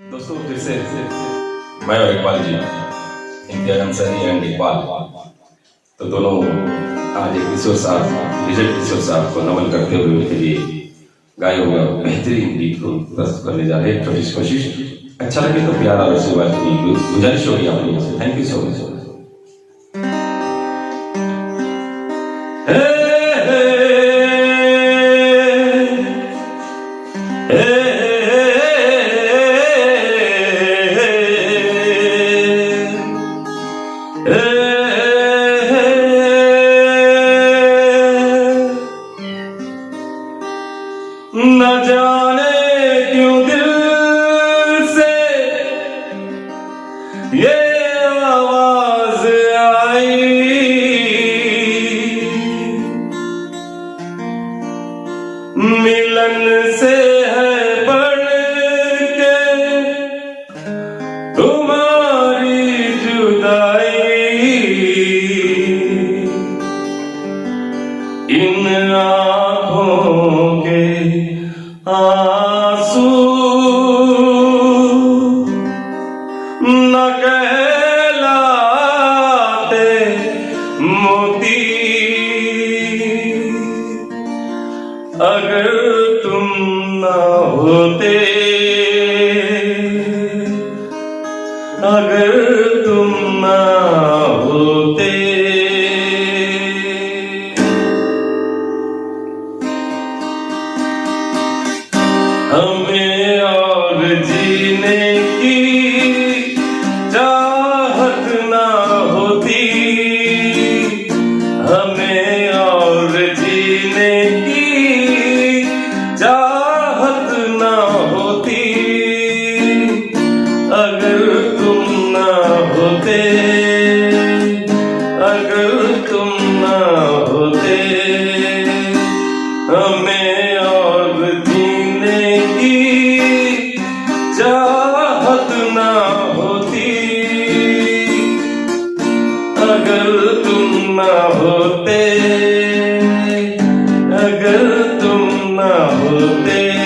मैं और इकबाल जी इम्तियाज़ अंसारी एंड इकबाल। तो दोनों आज एक किशोर साहब, विजय किशोर साहब को नमन करते हुए उनके लिए गाए हुए बेहतरीन गीत को प्रस्तुत करने जा रहे हैं। छोटी सी कोशिश अच्छा लगे तो प्यारा आशीर्वाद की गुजारिश होगी आप लोगों से। थैंक यू सो मच न जाने क्यों दिल से ये आवाज़ आई। मिलन से है अगर तुम न होते अगर तुम न होते। हमें और जीने की अगर तुम ना होते, अगर तुम ना होते, हमें और जीने की चाहत ना होती। अगर तुम ना होते, अगर तुम ना होते